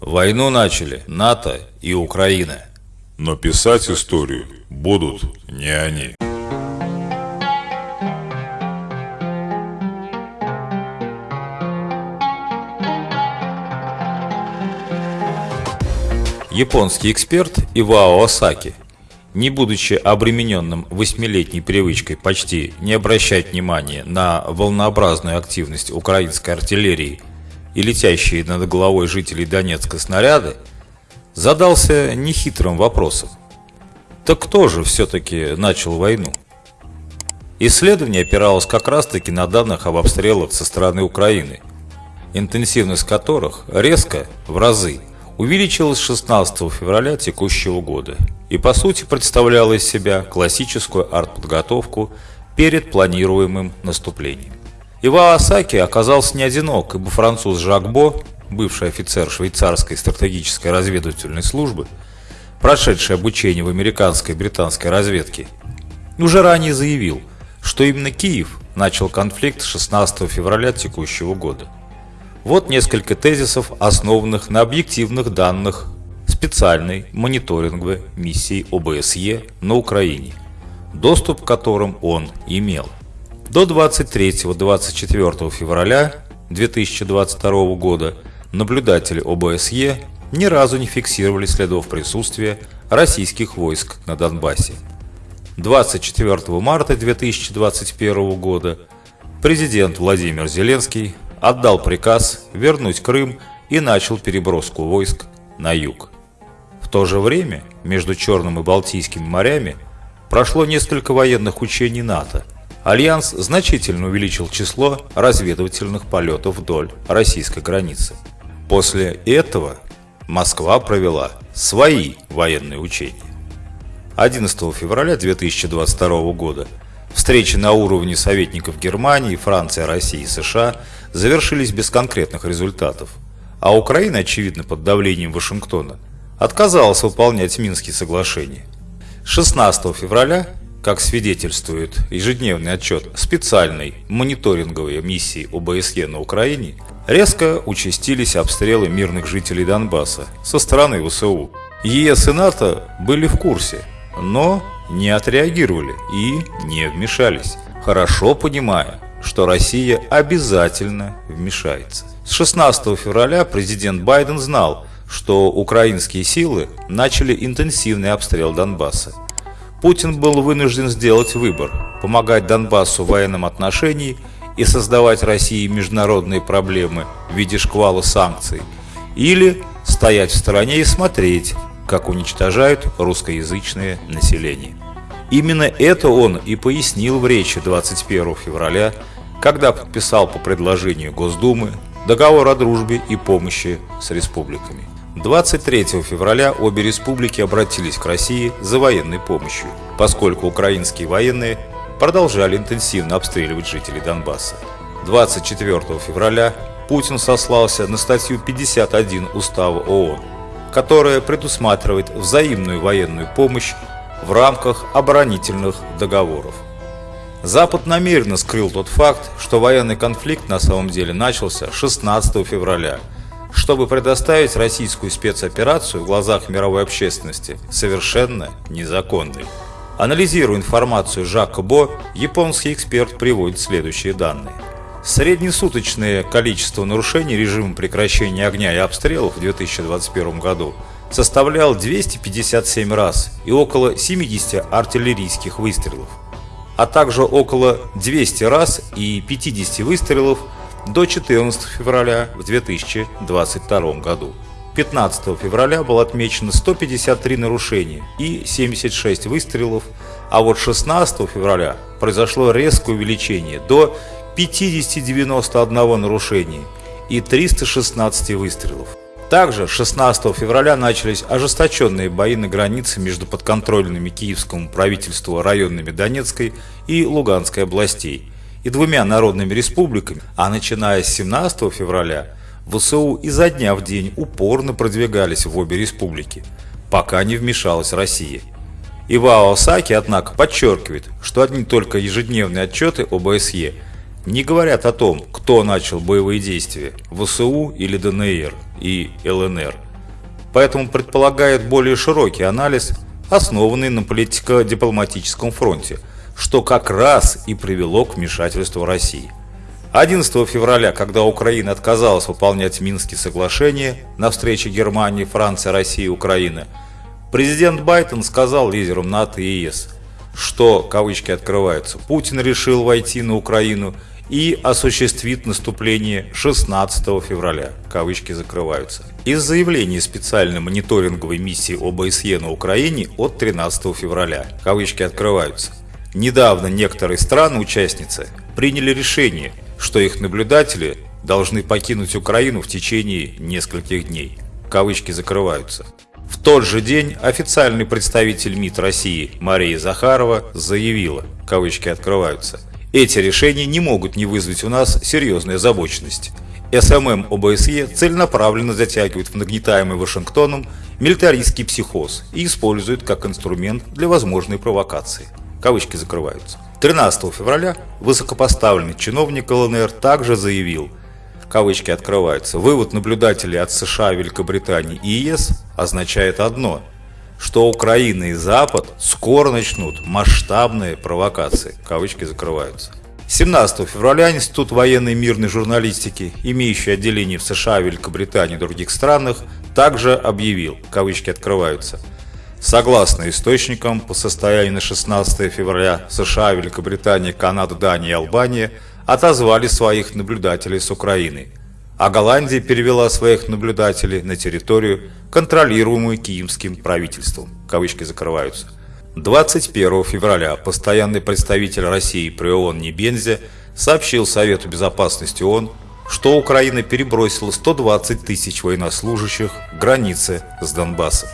Войну начали НАТО и Украина. Но писать историю будут не они. Японский эксперт Ивао Осаки, не будучи обремененным восьмилетней привычкой почти не обращать внимания на волнообразную активность украинской артиллерии и летящие над головой жителей Донецка снаряды, задался нехитрым вопросом. Так кто же все-таки начал войну? Исследование опиралось как раз-таки на данных об обстрелах со стороны Украины, интенсивность которых резко, в разы, увеличилась 16 февраля текущего года и по сути представляла из себя классическую артподготовку перед планируемым наступлением. Ива Асаки оказался не одинок, ибо француз Жак Бо, бывший офицер швейцарской стратегической разведывательной службы, прошедший обучение в американской и британской разведке, уже ранее заявил, что именно Киев начал конфликт 16 февраля текущего года. Вот несколько тезисов, основанных на объективных данных специальной мониторинговой миссии ОБСЕ на Украине, доступ к которым он имел. До 23-24 февраля 2022 года наблюдатели ОБСЕ ни разу не фиксировали следов присутствия российских войск на Донбассе. 24 марта 2021 года президент Владимир Зеленский отдал приказ вернуть Крым и начал переброску войск на юг. В то же время между Черным и Балтийскими морями прошло несколько военных учений НАТО. Альянс значительно увеличил число разведывательных полетов вдоль российской границы. После этого Москва провела свои военные учения. 11 февраля 2022 года встречи на уровне советников Германии, Франции, России и США – завершились без конкретных результатов, а Украина, очевидно под давлением Вашингтона, отказалась выполнять Минские соглашения. 16 февраля, как свидетельствует ежедневный отчет специальной мониторинговой миссии ОБСЕ на Украине, резко участились обстрелы мирных жителей Донбасса со стороны ВСУ. ЕС и НАТО были в курсе, но не отреагировали и не вмешались, хорошо понимая, что Россия обязательно вмешается. С 16 февраля президент Байден знал, что украинские силы начали интенсивный обстрел Донбасса. Путин был вынужден сделать выбор – помогать Донбассу в военном отношении и создавать России международные проблемы в виде шквала санкций, или стоять в стороне и смотреть, как уничтожают русскоязычное население. Именно это он и пояснил в речи 21 февраля когда подписал по предложению Госдумы договор о дружбе и помощи с республиками. 23 февраля обе республики обратились к России за военной помощью, поскольку украинские военные продолжали интенсивно обстреливать жителей Донбасса. 24 февраля Путин сослался на статью 51 Устава ООН, которая предусматривает взаимную военную помощь в рамках оборонительных договоров. Запад намеренно скрыл тот факт, что военный конфликт на самом деле начался 16 февраля, чтобы предоставить российскую спецоперацию в глазах мировой общественности совершенно незаконной. Анализируя информацию Жака Бо, японский эксперт приводит следующие данные. Среднесуточное количество нарушений режима прекращения огня и обстрелов в 2021 году составлял 257 раз и около 70 артиллерийских выстрелов а также около 200 раз и 50 выстрелов до 14 февраля в 2022 году. 15 февраля было отмечено 153 нарушения и 76 выстрелов, а вот 16 февраля произошло резкое увеличение до 50-91 нарушения и 316 выстрелов. Также 16 февраля начались ожесточенные бои на границе между подконтрольными киевскому правительству районами Донецкой и Луганской областей и двумя народными республиками, а начиная с 17 февраля ВСУ изо дня в день упорно продвигались в обе республики, пока не вмешалась Россия. Ивао Саки, однако, подчеркивает, что одни только ежедневные отчеты ОБСЕ не говорят о том, кто начал боевые действия – ВСУ или ДНР и ЛНР – поэтому предполагает более широкий анализ, основанный на политико-дипломатическом фронте, что как раз и привело к вмешательству России. 11 февраля, когда Украина отказалась выполнять Минские соглашения на встрече Германии, Франции, России и Украины, президент Байден сказал лидерам НАТО и ЕС, что, кавычки открываются, Путин решил войти на Украину и осуществит наступление 16 февраля, кавычки закрываются. Из заявления специальной мониторинговой миссии ОБСЕ на Украине от 13 февраля, кавычки открываются. Недавно некоторые страны-участницы приняли решение, что их наблюдатели должны покинуть Украину в течение нескольких дней. Кавычки закрываются. В тот же день официальный представитель МИД России Мария Захарова заявила, кавычки открываются, эти решения не могут не вызвать у нас серьезной озабоченности. СММ ОБСЕ целенаправленно затягивает в нагнетаемый Вашингтоном милитаристский психоз и использует как инструмент для возможной провокации. Кавычки закрываются. 13 февраля высокопоставленный чиновник ЛНР также заявил, кавычки открываются, вывод наблюдателей от США, Великобритании и ЕС означает одно – что Украина и Запад скоро начнут масштабные провокации. Кавычки закрываются. 17 февраля Институт военной и мирной журналистики, имеющий отделение в США, Великобритании и других странах, также объявил, кавычки открываются, Согласно источникам, по состоянию на 16 февраля США, Великобритания, Канада, Дания и Албания отозвали своих наблюдателей с Украины – а Голландия перевела своих наблюдателей на территорию, контролируемую киевским правительством. Кавычки закрываются. 21 февраля постоянный представитель России при ООН Небензе сообщил Совету Безопасности ООН, что Украина перебросила 120 тысяч военнослужащих к границе с Донбассом.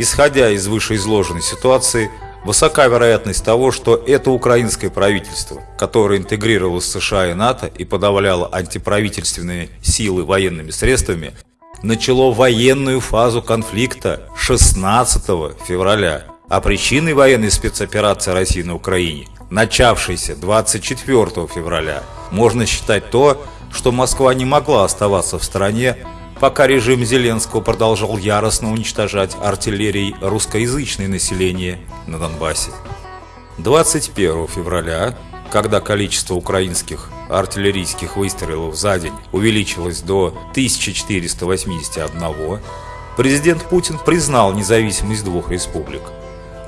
Исходя из вышеизложенной ситуации, Высока вероятность того, что это украинское правительство, которое интегрировалось США и НАТО и подавляло антиправительственные силы военными средствами, начало военную фазу конфликта 16 февраля, а причиной военной спецоперации России на Украине, начавшейся 24 февраля, можно считать то, что Москва не могла оставаться в стране пока режим Зеленского продолжал яростно уничтожать артиллерией русскоязычное население на Донбассе. 21 февраля, когда количество украинских артиллерийских выстрелов за день увеличилось до 1481, президент Путин признал независимость двух республик.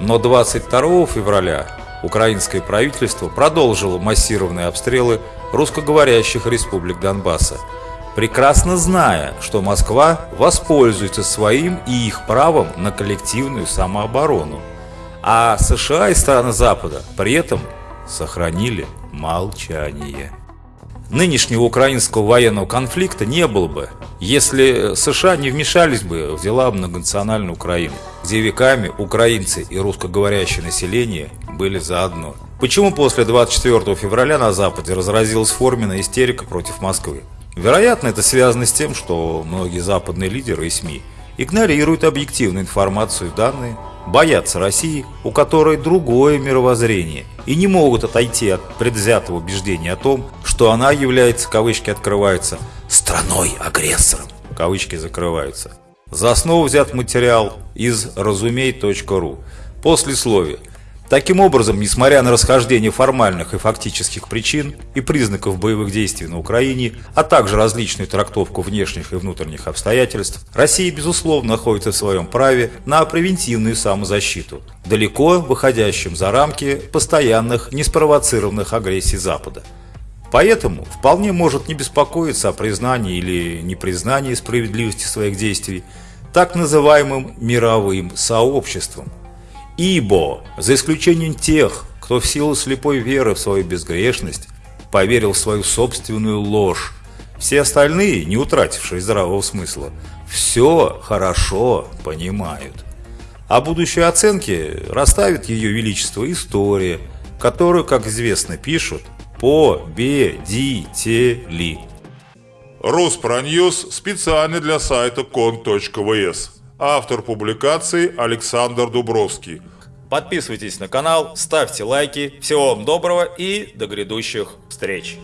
Но 22 февраля украинское правительство продолжило массированные обстрелы русскоговорящих республик Донбасса, прекрасно зная, что Москва воспользуется своим и их правом на коллективную самооборону, а США и страны Запада при этом сохранили молчание. Нынешнего украинского военного конфликта не было бы, если США не вмешались бы в дела многонациональной Украины, где веками украинцы и русскоговорящее население были заодно. Почему после 24 февраля на Западе разразилась форменная истерика против Москвы? Вероятно, это связано с тем, что многие западные лидеры и СМИ игнорируют объективную информацию и данные, боятся России, у которой другое мировоззрение, и не могут отойти от предвзятого убеждения о том, что она является, кавычки открываются, «страной-агрессором», кавычки закрываются. За основу взят материал из разумей.ру. После словия Таким образом, несмотря на расхождение формальных и фактических причин и признаков боевых действий на Украине, а также различную трактовку внешних и внутренних обстоятельств, Россия, безусловно, находится в своем праве на превентивную самозащиту, далеко выходящим за рамки постоянных неспровоцированных агрессий Запада. Поэтому вполне может не беспокоиться о признании или непризнании справедливости своих действий так называемым мировым сообществом – Ибо, за исключением тех, кто в силу слепой веры в свою безгрешность поверил в свою собственную ложь, все остальные, не утратившие здравого смысла, все хорошо понимают. А будущей оценки расставит ее величество история, которую, как известно, пишут победители. Роспроньюз специально для сайта кон.вс. Автор публикации Александр Дубровский. Подписывайтесь на канал, ставьте лайки. Всего вам доброго и до грядущих встреч!